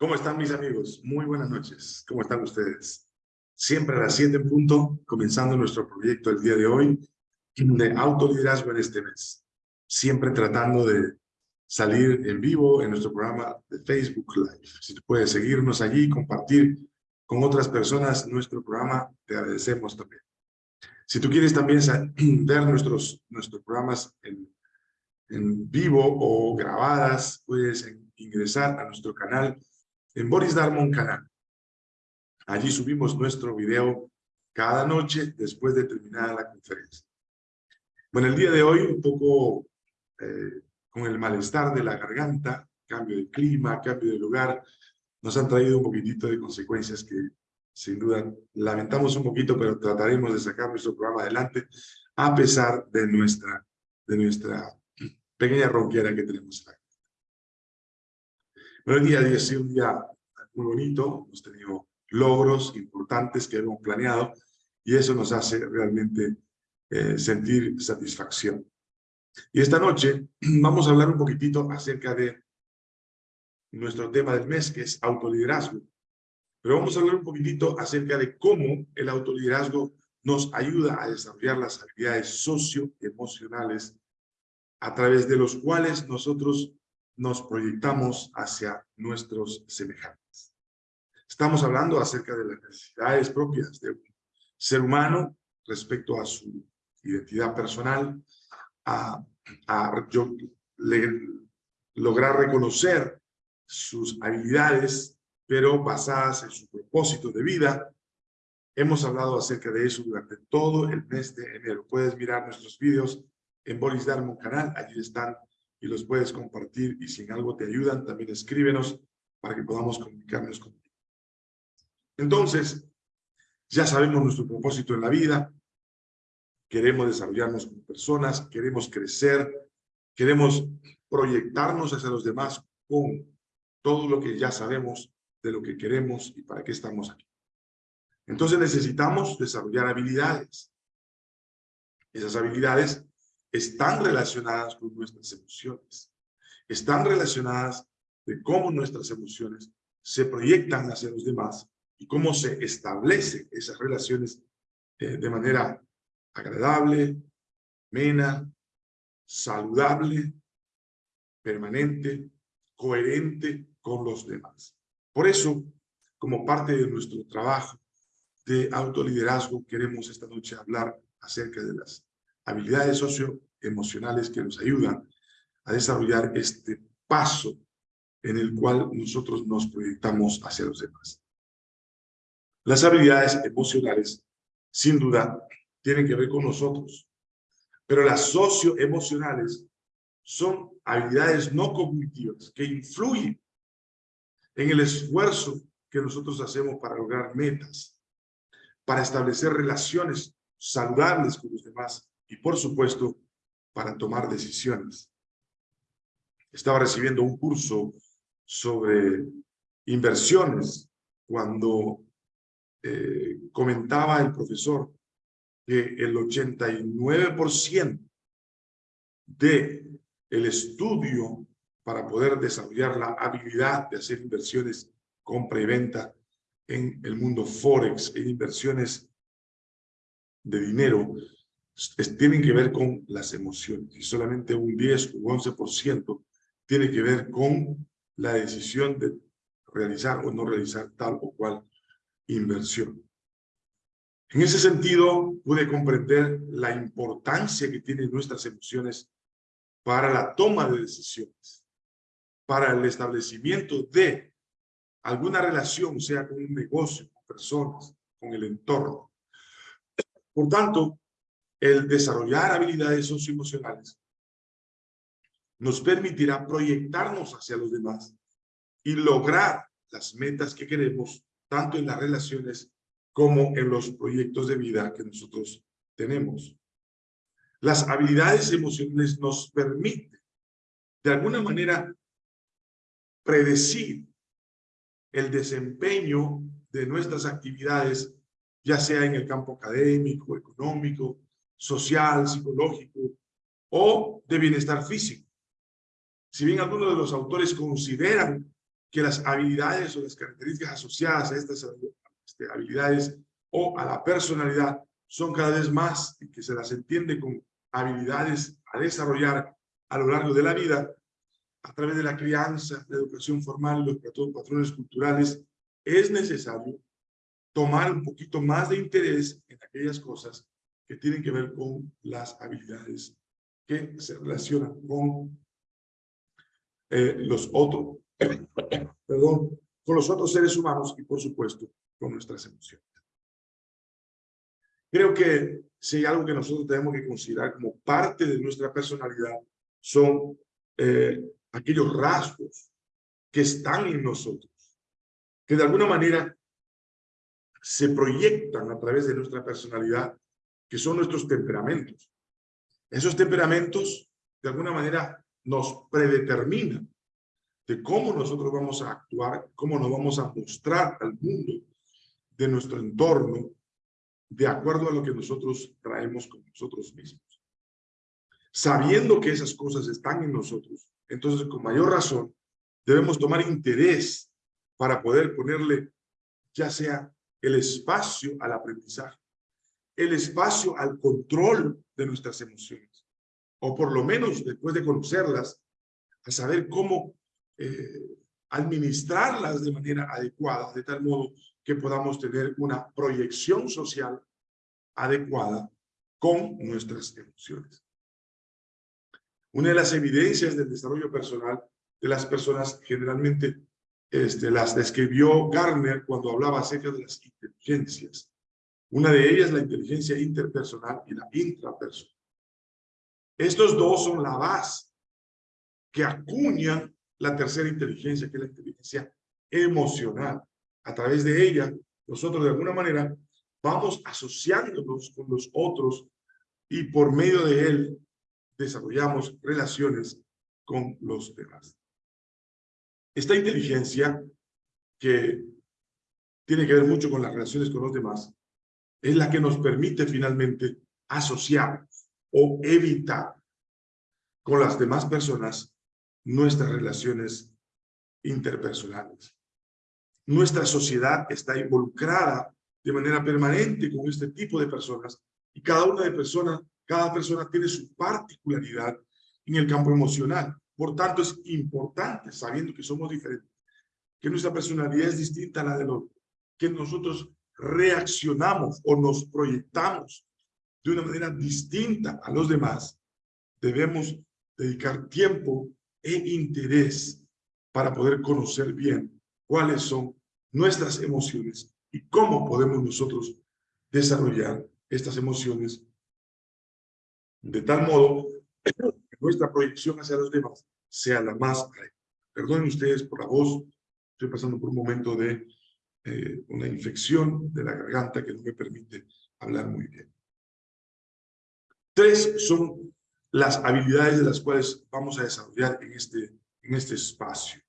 ¿Cómo están mis amigos? Muy buenas noches. ¿Cómo están ustedes? Siempre a las 7 en punto, comenzando nuestro proyecto el día de hoy de autoliderazgo en este mes. Siempre tratando de salir en vivo en nuestro programa de Facebook Live. Si tú puedes seguirnos allí, compartir con otras personas nuestro programa, te agradecemos también. Si tú quieres también ver nuestros, nuestros programas en, en vivo o grabadas, puedes ingresar a nuestro canal en Boris Darmon Canal. Allí subimos nuestro video cada noche después de terminar la conferencia. Bueno, el día de hoy un poco eh, con el malestar de la garganta, cambio de clima, cambio de lugar, nos han traído un poquitito de consecuencias que sin duda lamentamos un poquito, pero trataremos de sacar nuestro programa adelante a pesar de nuestra, de nuestra pequeña ronquera que tenemos acá. Pero el día de hoy ha sido un día muy bonito, hemos tenido logros importantes que hemos planeado y eso nos hace realmente eh, sentir satisfacción. Y esta noche vamos a hablar un poquitito acerca de nuestro tema del mes, que es autoliderazgo. Pero vamos a hablar un poquitito acerca de cómo el autoliderazgo nos ayuda a desarrollar las habilidades socioemocionales a través de los cuales nosotros nos proyectamos hacia nuestros semejantes. Estamos hablando acerca de las necesidades propias de un ser humano respecto a su identidad personal, a, lograr reconocer sus habilidades, pero basadas en su propósito de vida. Hemos hablado acerca de eso durante todo el mes de enero. Puedes mirar nuestros vídeos en Boris Darmon canal, allí están y los puedes compartir y si en algo te ayudan, también escríbenos para que podamos comunicarnos contigo. Entonces, ya sabemos nuestro propósito en la vida, queremos desarrollarnos como personas, queremos crecer, queremos proyectarnos hacia los demás con todo lo que ya sabemos de lo que queremos y para qué estamos aquí. Entonces necesitamos desarrollar habilidades. Esas habilidades están relacionadas con nuestras emociones. Están relacionadas de cómo nuestras emociones se proyectan hacia los demás y cómo se establecen esas relaciones eh, de manera agradable, mena, saludable, permanente, coherente con los demás. Por eso, como parte de nuestro trabajo de autoliderazgo, queremos esta noche hablar acerca de las habilidades socioemocionales que nos ayudan a desarrollar este paso en el cual nosotros nos proyectamos hacia los demás. Las habilidades emocionales, sin duda, tienen que ver con nosotros, pero las socioemocionales son habilidades no cognitivas que influyen en el esfuerzo que nosotros hacemos para lograr metas, para establecer relaciones saludables con los demás y por supuesto para tomar decisiones. Estaba recibiendo un curso sobre inversiones cuando eh, comentaba el profesor que el 89% de el estudio para poder desarrollar la habilidad de hacer inversiones, compra y venta en el mundo Forex, en inversiones de dinero, tienen que ver con las emociones y solamente un 10 u 11% tiene que ver con la decisión de realizar o no realizar tal o cual inversión. En ese sentido, pude comprender la importancia que tienen nuestras emociones para la toma de decisiones, para el establecimiento de alguna relación, sea con un negocio, con personas, con el entorno. Por tanto, el desarrollar habilidades socioemocionales nos permitirá proyectarnos hacia los demás y lograr las metas que queremos, tanto en las relaciones como en los proyectos de vida que nosotros tenemos. Las habilidades emocionales nos permiten, de alguna manera, predecir el desempeño de nuestras actividades, ya sea en el campo académico, económico, social, psicológico o de bienestar físico. Si bien algunos de los autores consideran que las habilidades o las características asociadas a estas este, habilidades o a la personalidad son cada vez más y que se las entiende con habilidades a desarrollar a lo largo de la vida a través de la crianza, la educación formal, los patrones culturales, es necesario tomar un poquito más de interés en aquellas cosas que tienen que ver con las habilidades que se relacionan con eh, los otros, perdón, con los otros seres humanos y por supuesto con nuestras emociones. Creo que si hay algo que nosotros tenemos que considerar como parte de nuestra personalidad son eh, aquellos rasgos que están en nosotros, que de alguna manera se proyectan a través de nuestra personalidad, que son nuestros temperamentos. Esos temperamentos, de alguna manera, nos predeterminan de cómo nosotros vamos a actuar, cómo nos vamos a mostrar al mundo de nuestro entorno, de acuerdo a lo que nosotros traemos con nosotros mismos. Sabiendo que esas cosas están en nosotros, entonces con mayor razón debemos tomar interés para poder ponerle ya sea el espacio al aprendizaje, el espacio al control de nuestras emociones, o por lo menos después de conocerlas, a saber cómo eh, administrarlas de manera adecuada, de tal modo que podamos tener una proyección social adecuada con nuestras emociones. Una de las evidencias del desarrollo personal de las personas generalmente este, las describió Garner cuando hablaba acerca de las inteligencias. Una de ellas la inteligencia interpersonal y la intrapersonal. Estos dos son la base que acuñan la tercera inteligencia, que es la inteligencia emocional. A través de ella, nosotros de alguna manera vamos asociándonos con los otros y por medio de él desarrollamos relaciones con los demás. Esta inteligencia, que tiene que ver mucho con las relaciones con los demás, es la que nos permite finalmente asociar o evitar con las demás personas nuestras relaciones interpersonales. Nuestra sociedad está involucrada de manera permanente con este tipo de personas y cada una de personas, cada persona tiene su particularidad en el campo emocional. Por tanto, es importante, sabiendo que somos diferentes, que nuestra personalidad es distinta a la del otro, que nosotros reaccionamos o nos proyectamos de una manera distinta a los demás, debemos dedicar tiempo e interés para poder conocer bien cuáles son nuestras emociones y cómo podemos nosotros desarrollar estas emociones de tal modo que nuestra proyección hacia los demás sea la más Perdonen ustedes por la voz, estoy pasando por un momento de eh, una infección de la garganta que no me permite hablar muy bien. Tres son las habilidades de las cuales vamos a desarrollar en este, en este espacio.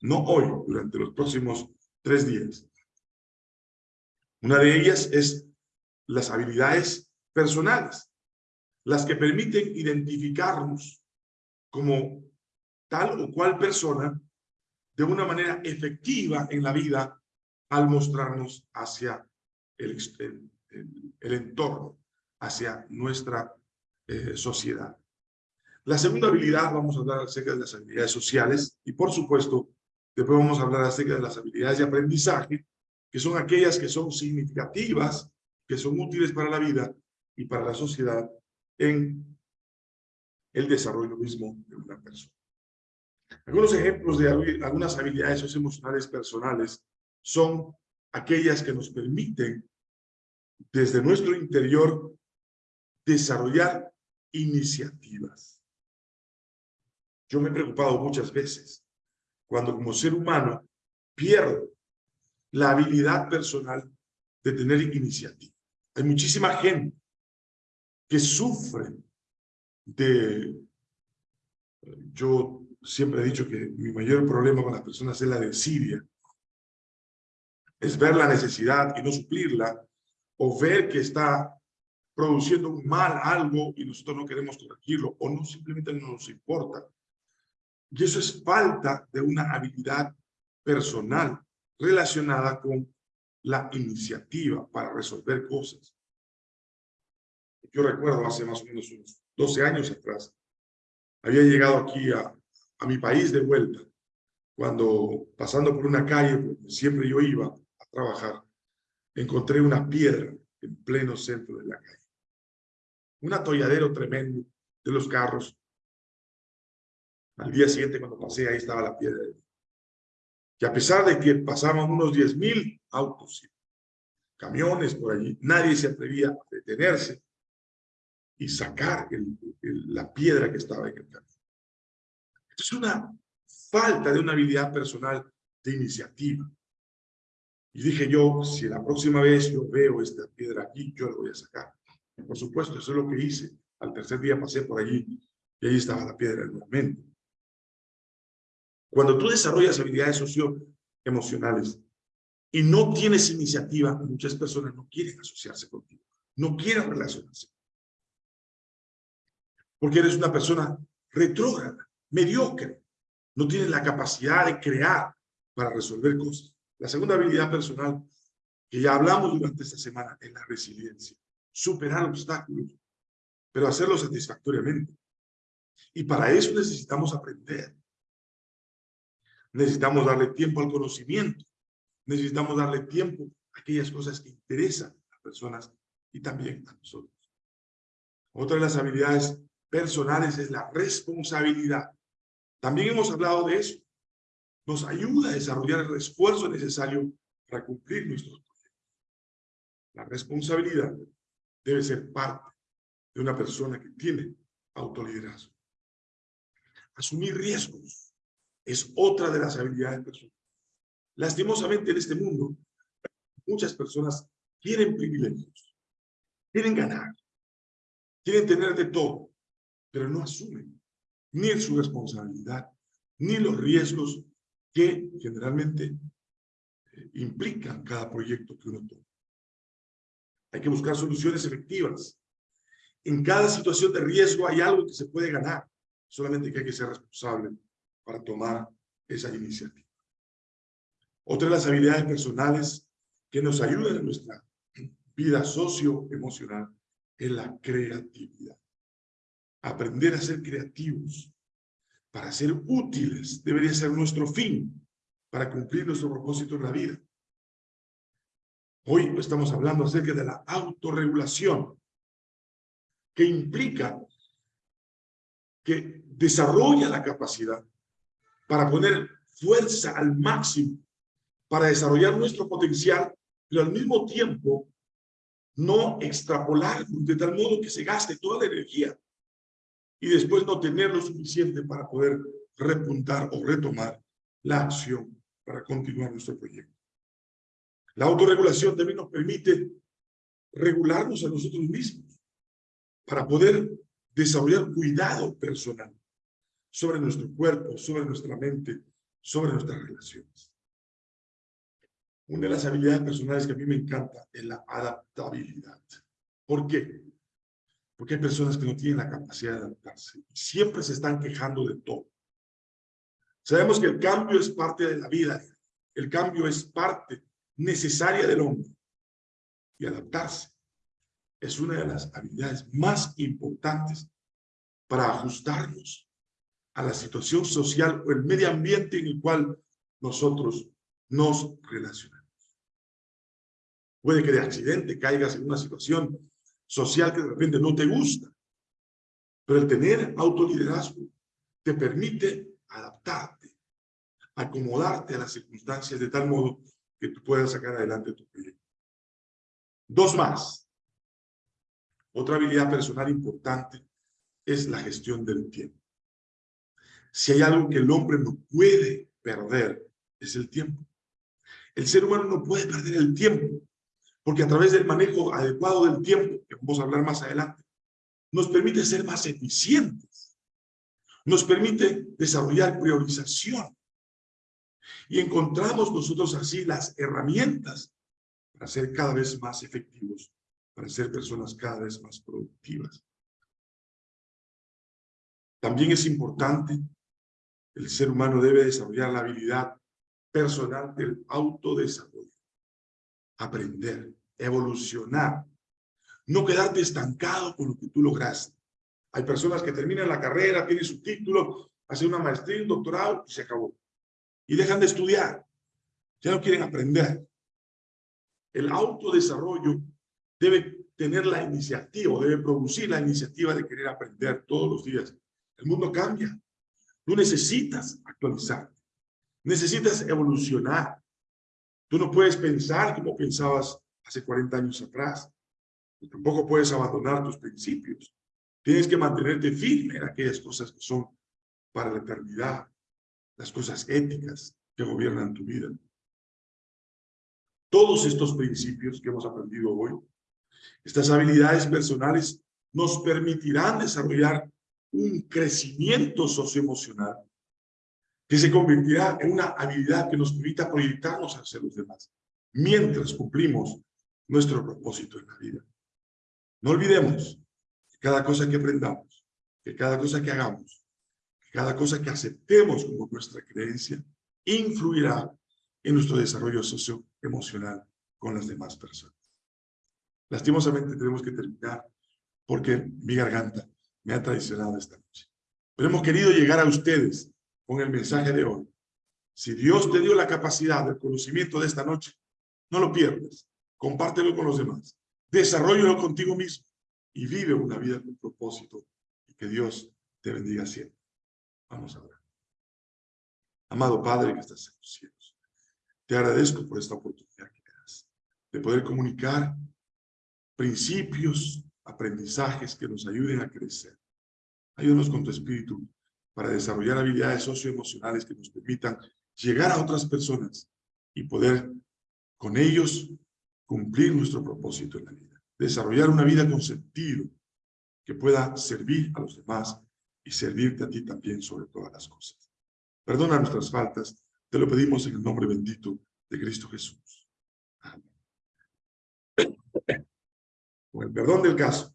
No hoy, durante los próximos tres días. Una de ellas es las habilidades personales, las que permiten identificarnos como tal o cual persona de una manera efectiva en la vida al mostrarnos hacia el, entorno, hacia nuestra eh, sociedad. La segunda habilidad, vamos a hablar acerca de las habilidades sociales y por supuesto, después vamos a hablar acerca de las habilidades de aprendizaje que son aquellas que son significativas, que son útiles para la vida y para la sociedad en el desarrollo mismo de una persona. Algunos ejemplos de algunas habilidades emocionales personales son aquellas que nos permiten desde nuestro interior desarrollar iniciativas. Yo me he preocupado muchas veces cuando como ser humano pierdo la habilidad personal de tener iniciativa. Hay muchísima gente que sufre de... Yo siempre he dicho que mi mayor problema con las personas es la de Siria. Es ver la necesidad y no suplirla, o ver que está produciendo un mal algo y nosotros no queremos corregirlo, o no simplemente no nos importa. Y eso es falta de una habilidad personal relacionada con la iniciativa para resolver cosas. Yo recuerdo hace más o menos unos 12 años atrás, había llegado aquí a, a mi país de vuelta, cuando pasando por una calle, siempre yo iba trabajar, encontré una piedra en pleno centro de la calle. Un atolladero tremendo de los carros. Al día siguiente, cuando pasé, ahí estaba la piedra. Y a pesar de que pasaban unos 10 mil autos, camiones por allí, nadie se atrevía a detenerse y sacar la piedra que estaba en el camino. Es una falta de una habilidad personal de iniciativa. Y dije yo, si la próxima vez yo veo esta piedra aquí, yo la voy a sacar. por supuesto, eso es lo que hice. Al tercer día pasé por allí y ahí estaba la piedra nuevamente. Cuando tú desarrollas habilidades socioemocionales y no tienes iniciativa, muchas personas no quieren asociarse contigo, no quieren relacionarse. Porque eres una persona retrógrada, mediocre, no tienes la capacidad de crear para resolver cosas. La segunda habilidad personal que ya hablamos durante esta semana es la resiliencia. Superar obstáculos, pero hacerlo satisfactoriamente. Y para eso necesitamos aprender. Necesitamos darle tiempo al conocimiento. Necesitamos darle tiempo a aquellas cosas que interesan a las personas y también a nosotros. Otra de las habilidades personales es la responsabilidad. También hemos hablado de eso. Nos ayuda a desarrollar el esfuerzo necesario para cumplir nuestros proyectos. La responsabilidad debe ser parte de una persona que tiene autoliderazgo. Asumir riesgos es otra de las habilidades personales. Lastimosamente en este mundo, muchas personas quieren privilegios, quieren ganar, quieren tener de todo, pero no asumen ni su responsabilidad, ni los riesgos que generalmente eh, implican cada proyecto que uno toma. Hay que buscar soluciones efectivas. En cada situación de riesgo hay algo que se puede ganar, solamente que hay que ser responsable para tomar esa iniciativa. Otra de las habilidades personales que nos ayudan en nuestra vida socioemocional es la creatividad. Aprender a ser creativos para ser útiles debería ser nuestro fin para cumplir nuestro propósito en la vida. Hoy estamos hablando acerca de la autorregulación, que implica que desarrolla la capacidad para poner fuerza al máximo, para desarrollar nuestro potencial, pero al mismo tiempo no extrapolar de tal modo que se gaste toda la energía y después no tener lo suficiente para poder repuntar o retomar la acción para continuar nuestro proyecto. La autorregulación también nos permite regularnos a nosotros mismos para poder desarrollar cuidado personal sobre nuestro cuerpo, sobre nuestra mente, sobre nuestras relaciones. Una de las habilidades personales que a mí me encanta es la adaptabilidad. ¿Por qué? Porque hay personas que no tienen la capacidad de adaptarse. Siempre se están quejando de todo. Sabemos que el cambio es parte de la vida. El cambio es parte necesaria del hombre. Y adaptarse es una de las habilidades más importantes para ajustarnos a la situación social o el medio ambiente en el cual nosotros nos relacionamos. Puede que de accidente caigas en una situación social que de repente no te gusta. Pero el tener autoliderazgo te permite adaptarte, acomodarte a las circunstancias de tal modo que tú puedas sacar adelante tu proyecto. Dos más. Otra habilidad personal importante es la gestión del tiempo. Si hay algo que el hombre no puede perder, es el tiempo. El ser humano no puede perder el tiempo porque a través del manejo adecuado del tiempo, que vamos a hablar más adelante, nos permite ser más eficientes, nos permite desarrollar priorización y encontramos nosotros así las herramientas para ser cada vez más efectivos, para ser personas cada vez más productivas. También es importante, el ser humano debe desarrollar la habilidad personal del autodesarrollo. Aprender, evolucionar. No quedarte estancado con lo que tú lograste. Hay personas que terminan la carrera, tienen su título, hacen una maestría, un doctorado y se acabó. Y dejan de estudiar. Ya no quieren aprender. El autodesarrollo debe tener la iniciativa, debe producir la iniciativa de querer aprender todos los días. El mundo cambia. Tú necesitas actualizar. Necesitas evolucionar. Tú no puedes pensar como pensabas hace 40 años atrás. tampoco puedes abandonar tus principios. Tienes que mantenerte firme en aquellas cosas que son para la eternidad, las cosas éticas que gobiernan tu vida. Todos estos principios que hemos aprendido hoy, estas habilidades personales nos permitirán desarrollar un crecimiento socioemocional que se convertirá en una habilidad que nos permita proyectarnos hacia los demás mientras cumplimos nuestro propósito en la vida. No olvidemos que cada cosa que aprendamos, que cada cosa que hagamos, que cada cosa que aceptemos como nuestra creencia, influirá en nuestro desarrollo socioemocional con las demás personas. Lastimosamente tenemos que terminar porque mi garganta me ha traicionado esta noche. Pero hemos querido llegar a ustedes con el mensaje de hoy. Si Dios te dio la capacidad del conocimiento de esta noche, no lo pierdas. Compártelo con los demás. Desarrollalo contigo mismo y vive una vida con propósito y que Dios te bendiga siempre. Vamos a ver. Amado Padre que estás en los cielos, te agradezco por esta oportunidad que me das de poder comunicar principios, aprendizajes que nos ayuden a crecer. Ayúdanos con tu espíritu para desarrollar habilidades socioemocionales que nos permitan llegar a otras personas y poder con ellos cumplir nuestro propósito en la vida. Desarrollar una vida con sentido que pueda servir a los demás y servirte a ti también sobre todas las cosas. Perdona nuestras faltas, te lo pedimos en el nombre bendito de Cristo Jesús. Amén. Con el perdón del caso,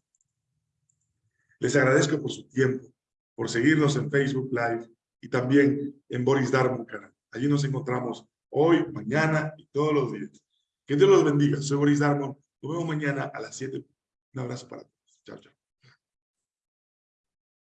les agradezco por su tiempo por seguirnos en Facebook Live y también en Boris Darmon canal. Allí nos encontramos hoy, mañana y todos los días. Que Dios los bendiga. Soy Boris Darmon. Nos vemos mañana a las 7. Un abrazo para todos. Chao, chao.